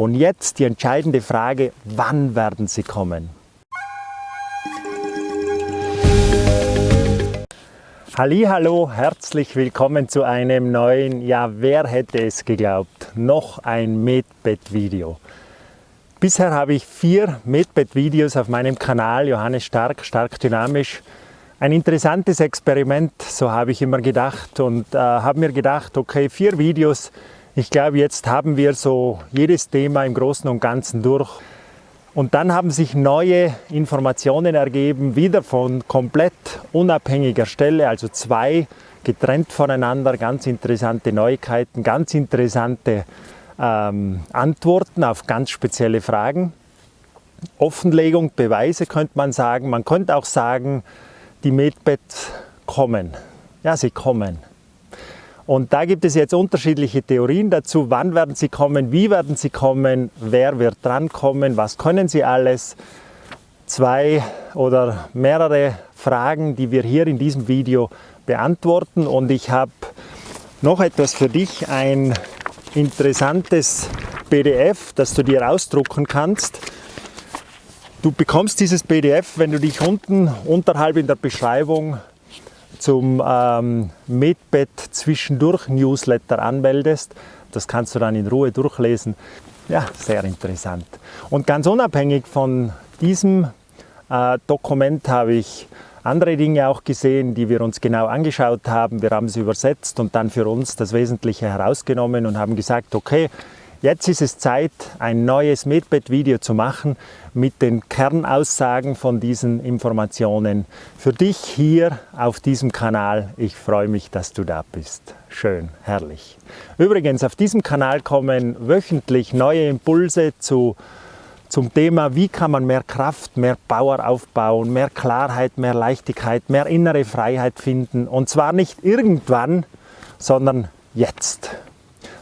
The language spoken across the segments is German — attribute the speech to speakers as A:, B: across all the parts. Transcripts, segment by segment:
A: Und jetzt die entscheidende Frage, wann werden sie kommen? Hallo, herzlich willkommen zu einem neuen, ja wer hätte es geglaubt, noch ein Medbed-Video. Bisher habe ich vier Medbed-Videos auf meinem Kanal, Johannes Stark, stark dynamisch. Ein interessantes Experiment, so habe ich immer gedacht und äh, habe mir gedacht, okay, vier Videos, ich glaube jetzt haben wir so jedes Thema im Großen und Ganzen durch. Und dann haben sich neue Informationen ergeben, wieder von komplett unabhängiger Stelle, also zwei getrennt voneinander, ganz interessante Neuigkeiten, ganz interessante ähm, Antworten auf ganz spezielle Fragen. Offenlegung, Beweise könnte man sagen. Man könnte auch sagen, die Medbeds kommen. Ja, sie kommen. Und da gibt es jetzt unterschiedliche Theorien dazu, wann werden sie kommen, wie werden sie kommen, wer wird drankommen, was können sie alles. Zwei oder mehrere Fragen, die wir hier in diesem Video beantworten. Und ich habe noch etwas für dich, ein interessantes PDF, das du dir ausdrucken kannst. Du bekommst dieses PDF, wenn du dich unten unterhalb in der Beschreibung zum ähm, Medbed zwischendurch Newsletter anmeldest. Das kannst du dann in Ruhe durchlesen. Ja, sehr interessant. Und ganz unabhängig von diesem äh, Dokument habe ich andere Dinge auch gesehen, die wir uns genau angeschaut haben. Wir haben sie übersetzt und dann für uns das Wesentliche herausgenommen und haben gesagt, okay, jetzt ist es Zeit, ein neues Medbed-Video zu machen mit den Kernaussagen von diesen Informationen. Für dich hier auf diesem Kanal. Ich freue mich, dass du da bist. Schön, herrlich. Übrigens, auf diesem Kanal kommen wöchentlich neue Impulse zu zum Thema, wie kann man mehr Kraft, mehr Power aufbauen, mehr Klarheit, mehr Leichtigkeit, mehr innere Freiheit finden. Und zwar nicht irgendwann, sondern jetzt.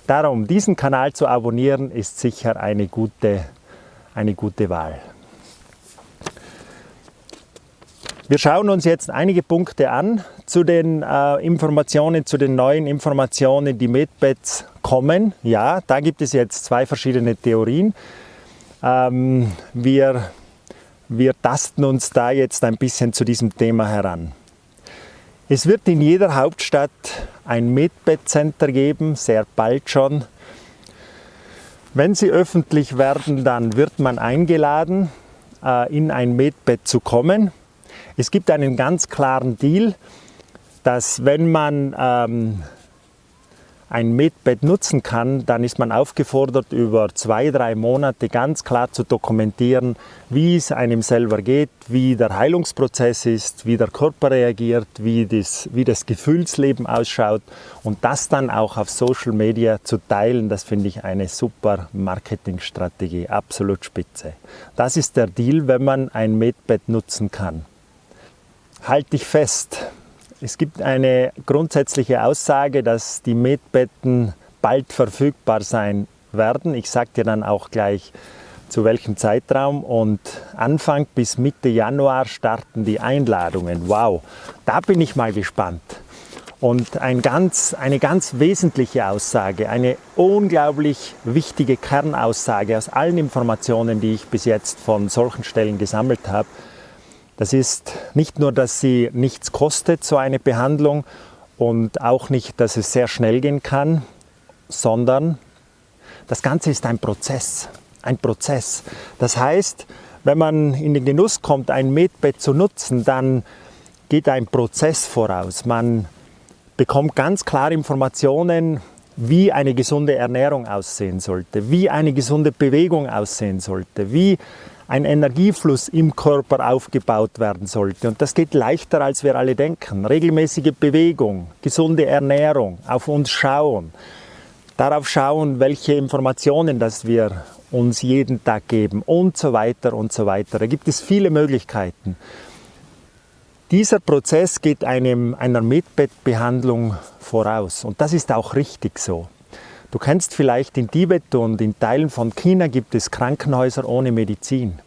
A: Darum, diesen Kanal zu abonnieren, ist sicher eine gute, eine gute Wahl. Wir schauen uns jetzt einige Punkte an zu den äh, Informationen, zu den neuen Informationen, die Medbeds kommen. Ja, da gibt es jetzt zwei verschiedene Theorien. Ähm, wir, wir tasten uns da jetzt ein bisschen zu diesem Thema heran. Es wird in jeder Hauptstadt ein Medbed-Center geben, sehr bald schon. Wenn sie öffentlich werden, dann wird man eingeladen, äh, in ein Medbed zu kommen. Es gibt einen ganz klaren Deal, dass wenn man ähm, ein Medbed nutzen kann, dann ist man aufgefordert, über zwei, drei Monate ganz klar zu dokumentieren, wie es einem selber geht, wie der Heilungsprozess ist, wie der Körper reagiert, wie das, wie das Gefühlsleben ausschaut und das dann auch auf Social Media zu teilen, das finde ich eine super Marketingstrategie, absolut spitze. Das ist der Deal, wenn man ein Medbed nutzen kann. Halt dich fest, es gibt eine grundsätzliche Aussage, dass die Medbetten bald verfügbar sein werden. Ich sage dir dann auch gleich, zu welchem Zeitraum. Und Anfang bis Mitte Januar starten die Einladungen. Wow, da bin ich mal gespannt. Und ein ganz, eine ganz wesentliche Aussage, eine unglaublich wichtige Kernaussage aus allen Informationen, die ich bis jetzt von solchen Stellen gesammelt habe, das ist nicht nur, dass sie nichts kostet, so eine Behandlung, und auch nicht, dass es sehr schnell gehen kann, sondern das Ganze ist ein Prozess. Ein Prozess. Das heißt, wenn man in den Genuss kommt, ein Medbett zu nutzen, dann geht ein Prozess voraus. Man bekommt ganz klar Informationen, wie eine gesunde Ernährung aussehen sollte, wie eine gesunde Bewegung aussehen sollte, wie ein Energiefluss im Körper aufgebaut werden sollte. Und das geht leichter, als wir alle denken. Regelmäßige Bewegung, gesunde Ernährung, auf uns schauen, darauf schauen, welche Informationen das wir uns jeden Tag geben und so weiter und so weiter. Da gibt es viele Möglichkeiten. Dieser Prozess geht einem, einer Medbettbehandlung voraus und das ist auch richtig so. Du kennst vielleicht in Tibet und in Teilen von China gibt es Krankenhäuser ohne Medizin.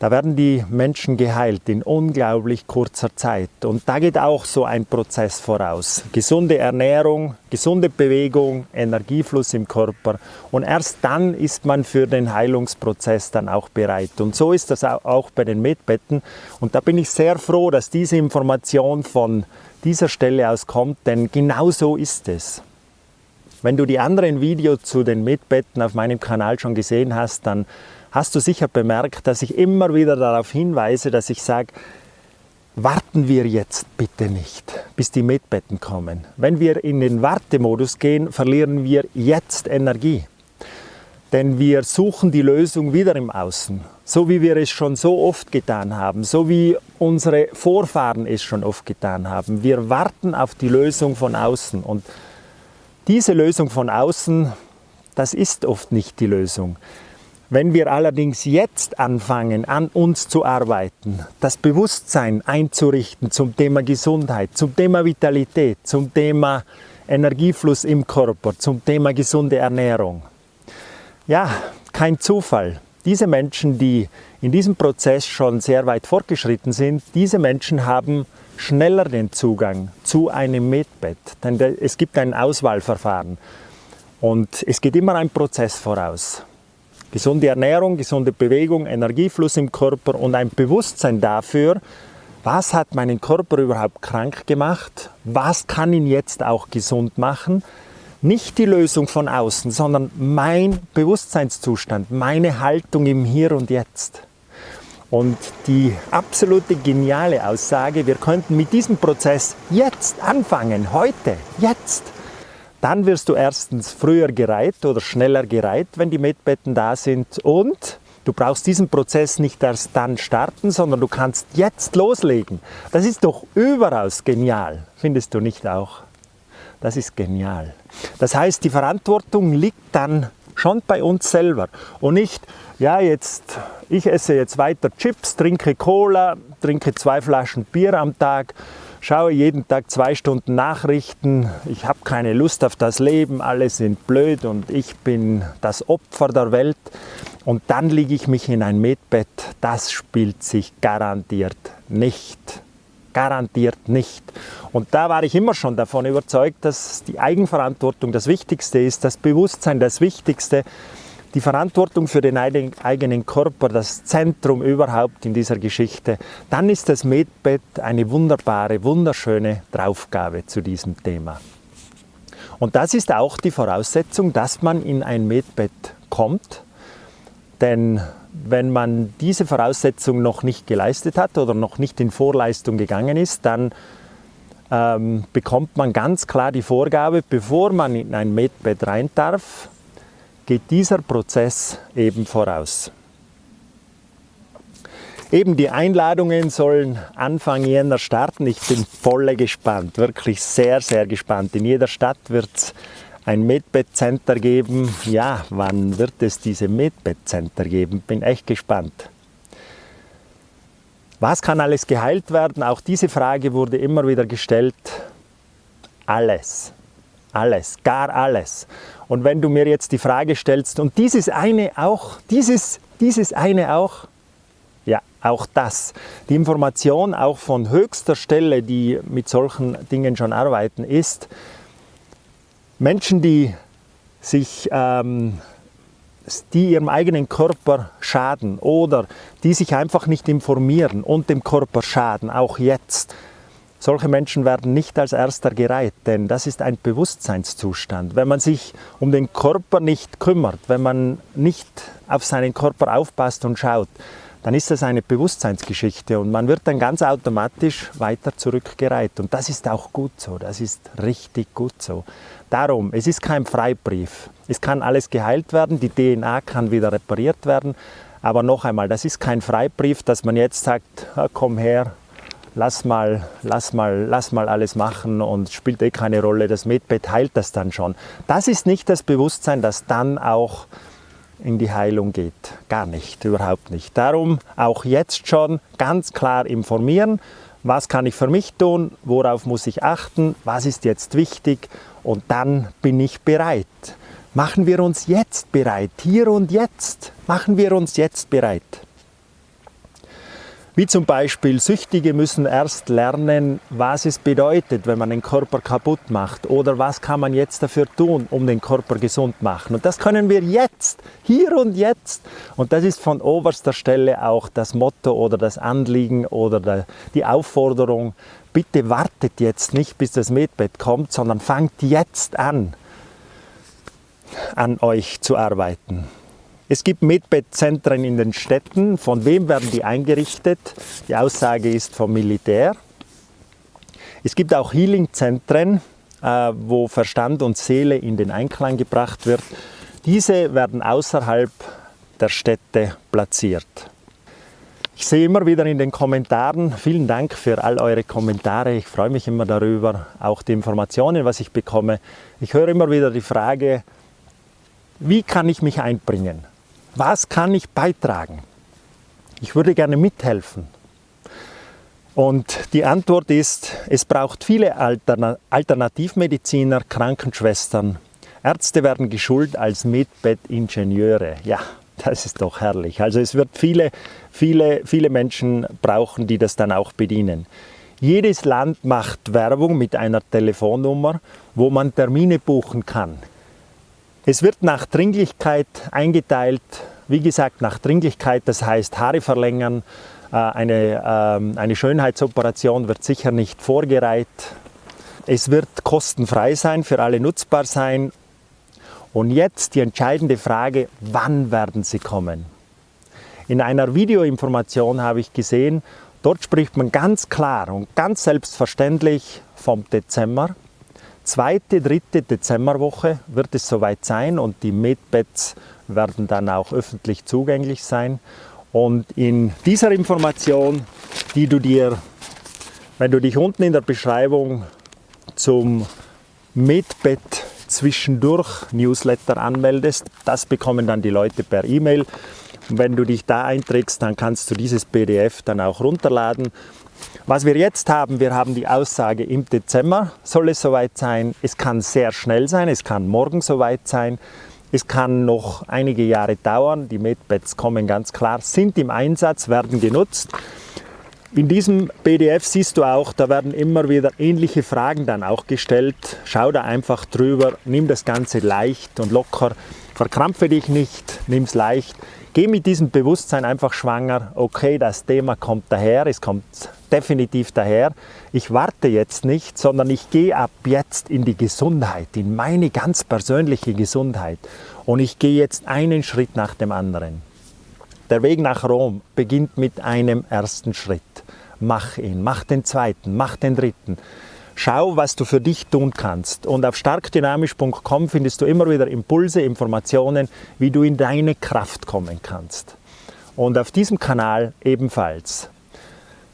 A: Da werden die Menschen geheilt in unglaublich kurzer Zeit. Und da geht auch so ein Prozess voraus. Gesunde Ernährung, gesunde Bewegung, Energiefluss im Körper. Und erst dann ist man für den Heilungsprozess dann auch bereit. Und so ist das auch bei den Medbetten. Und da bin ich sehr froh, dass diese Information von dieser Stelle aus kommt, denn genau so ist es. Wenn du die anderen Videos zu den Medbetten auf meinem Kanal schon gesehen hast, dann hast du sicher bemerkt, dass ich immer wieder darauf hinweise, dass ich sage, warten wir jetzt bitte nicht, bis die Medbetten kommen. Wenn wir in den Wartemodus gehen, verlieren wir jetzt Energie. Denn wir suchen die Lösung wieder im Außen, so wie wir es schon so oft getan haben, so wie unsere Vorfahren es schon oft getan haben. Wir warten auf die Lösung von außen und diese Lösung von außen, das ist oft nicht die Lösung. Wenn wir allerdings jetzt anfangen, an uns zu arbeiten, das Bewusstsein einzurichten zum Thema Gesundheit, zum Thema Vitalität, zum Thema Energiefluss im Körper, zum Thema gesunde Ernährung. Ja, kein Zufall. Diese Menschen, die in diesem Prozess schon sehr weit fortgeschritten sind, diese Menschen haben schneller den Zugang zu einem Medbett. Denn es gibt ein Auswahlverfahren und es geht immer ein Prozess voraus. Gesunde Ernährung, gesunde Bewegung, Energiefluss im Körper und ein Bewusstsein dafür, was hat meinen Körper überhaupt krank gemacht, was kann ihn jetzt auch gesund machen. Nicht die Lösung von außen, sondern mein Bewusstseinszustand, meine Haltung im Hier und Jetzt. Und die absolute geniale Aussage, wir könnten mit diesem Prozess jetzt anfangen, heute, jetzt. Dann wirst du erstens früher gereiht oder schneller gereiht, wenn die Medbetten da sind und du brauchst diesen Prozess nicht erst dann starten, sondern du kannst jetzt loslegen. Das ist doch überaus genial, findest du nicht auch? Das ist genial. Das heißt, die Verantwortung liegt dann schon bei uns selber und nicht, ja, jetzt, ich esse jetzt weiter Chips, trinke Cola, trinke zwei Flaschen Bier am Tag schaue jeden Tag zwei Stunden Nachrichten, ich habe keine Lust auf das Leben, alle sind blöd und ich bin das Opfer der Welt und dann liege ich mich in ein Medbett, das spielt sich garantiert nicht. Garantiert nicht. Und da war ich immer schon davon überzeugt, dass die Eigenverantwortung das Wichtigste ist, das Bewusstsein das Wichtigste die Verantwortung für den eigenen Körper, das Zentrum überhaupt in dieser Geschichte, dann ist das Medbett eine wunderbare, wunderschöne Draufgabe zu diesem Thema. Und das ist auch die Voraussetzung, dass man in ein Medbett kommt, denn wenn man diese Voraussetzung noch nicht geleistet hat oder noch nicht in Vorleistung gegangen ist, dann ähm, bekommt man ganz klar die Vorgabe, bevor man in ein Medbett rein darf, geht dieser Prozess eben voraus. Eben die Einladungen sollen Anfang Jänner starten. Ich bin voll gespannt, wirklich sehr, sehr gespannt. In jeder Stadt wird es ein Medbed Center geben. Ja, wann wird es diese Medbed Center geben? Bin echt gespannt. Was kann alles geheilt werden? Auch diese Frage wurde immer wieder gestellt. Alles. Alles, gar alles. Und wenn du mir jetzt die Frage stellst, und dieses eine auch, dieses, dieses eine auch, ja, auch das. Die Information auch von höchster Stelle, die mit solchen Dingen schon arbeiten, ist, Menschen, die sich ähm, die ihrem eigenen Körper schaden oder die sich einfach nicht informieren und dem Körper schaden, auch jetzt, solche Menschen werden nicht als erster gereiht, denn das ist ein Bewusstseinszustand. Wenn man sich um den Körper nicht kümmert, wenn man nicht auf seinen Körper aufpasst und schaut, dann ist das eine Bewusstseinsgeschichte und man wird dann ganz automatisch weiter zurückgereiht. Und das ist auch gut so, das ist richtig gut so. Darum, es ist kein Freibrief. Es kann alles geheilt werden, die DNA kann wieder repariert werden, aber noch einmal, das ist kein Freibrief, dass man jetzt sagt, ah, komm her, lass mal, lass mal, lass mal alles machen und spielt eh keine Rolle, das Medbett heilt das dann schon. Das ist nicht das Bewusstsein, das dann auch in die Heilung geht. Gar nicht, überhaupt nicht. Darum auch jetzt schon ganz klar informieren, was kann ich für mich tun, worauf muss ich achten, was ist jetzt wichtig und dann bin ich bereit. Machen wir uns jetzt bereit, hier und jetzt. Machen wir uns jetzt bereit. Wie zum Beispiel Süchtige müssen erst lernen, was es bedeutet, wenn man den Körper kaputt macht oder was kann man jetzt dafür tun, um den Körper gesund zu machen. Und das können wir jetzt, hier und jetzt. Und das ist von oberster Stelle auch das Motto oder das Anliegen oder die Aufforderung, bitte wartet jetzt nicht, bis das Medbett kommt, sondern fangt jetzt an, an euch zu arbeiten. Es gibt Medbettzentren in den Städten. Von wem werden die eingerichtet? Die Aussage ist vom Militär. Es gibt auch Healingzentren, äh, wo Verstand und Seele in den Einklang gebracht wird. Diese werden außerhalb der Städte platziert. Ich sehe immer wieder in den Kommentaren, vielen Dank für all eure Kommentare. Ich freue mich immer darüber, auch die Informationen, was ich bekomme. Ich höre immer wieder die Frage, wie kann ich mich einbringen? Was kann ich beitragen? Ich würde gerne mithelfen. Und die Antwort ist, es braucht viele Alternativmediziner, Krankenschwestern. Ärzte werden geschult als Medbettingenieure. Ja, das ist doch herrlich. Also es wird viele, viele, viele Menschen brauchen, die das dann auch bedienen. Jedes Land macht Werbung mit einer Telefonnummer, wo man Termine buchen kann. Es wird nach Dringlichkeit eingeteilt, wie gesagt nach Dringlichkeit, das heißt Haare verlängern, äh, eine, ähm, eine Schönheitsoperation wird sicher nicht vorgereiht. Es wird kostenfrei sein, für alle nutzbar sein. Und jetzt die entscheidende Frage, wann werden sie kommen? In einer Videoinformation habe ich gesehen, dort spricht man ganz klar und ganz selbstverständlich vom Dezember zweite, dritte Dezemberwoche wird es soweit sein und die Medbeds werden dann auch öffentlich zugänglich sein. Und in dieser Information, die du dir, wenn du dich unten in der Beschreibung zum Medbed zwischendurch Newsletter anmeldest, das bekommen dann die Leute per E-Mail. Und wenn du dich da einträgst, dann kannst du dieses PDF dann auch runterladen was wir jetzt haben, wir haben die Aussage, im Dezember soll es soweit sein. Es kann sehr schnell sein, es kann morgen soweit sein. Es kann noch einige Jahre dauern. Die Medbeds kommen ganz klar, sind im Einsatz, werden genutzt. In diesem PDF siehst du auch, da werden immer wieder ähnliche Fragen dann auch gestellt. Schau da einfach drüber, nimm das Ganze leicht und locker. Verkrampfe dich nicht, nimm es leicht. Geh mit diesem Bewusstsein einfach schwanger, okay, das Thema kommt daher, es kommt definitiv daher. Ich warte jetzt nicht, sondern ich gehe ab jetzt in die Gesundheit, in meine ganz persönliche Gesundheit. Und ich gehe jetzt einen Schritt nach dem anderen. Der Weg nach Rom beginnt mit einem ersten Schritt. Mach ihn, mach den zweiten, mach den dritten. Schau, was du für dich tun kannst. Und auf starkdynamisch.com findest du immer wieder Impulse, Informationen, wie du in deine Kraft kommen kannst. Und auf diesem Kanal ebenfalls.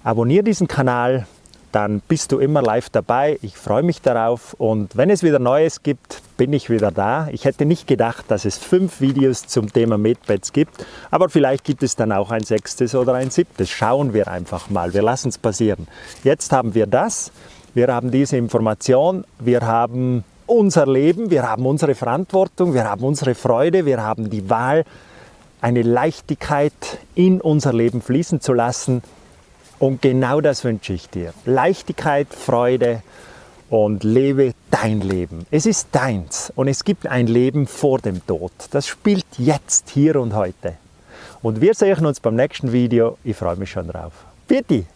A: Abonniere diesen Kanal, dann bist du immer live dabei. Ich freue mich darauf und wenn es wieder Neues gibt, bin ich wieder da. Ich hätte nicht gedacht, dass es fünf Videos zum Thema Medbeds gibt, aber vielleicht gibt es dann auch ein sechstes oder ein siebtes. Schauen wir einfach mal, wir lassen es passieren. Jetzt haben wir das. Wir haben diese Information, wir haben unser Leben, wir haben unsere Verantwortung, wir haben unsere Freude, wir haben die Wahl, eine Leichtigkeit in unser Leben fließen zu lassen. Und genau das wünsche ich dir. Leichtigkeit, Freude und lebe dein Leben. Es ist deins und es gibt ein Leben vor dem Tod. Das spielt jetzt, hier und heute. Und wir sehen uns beim nächsten Video. Ich freue mich schon drauf. Bitte!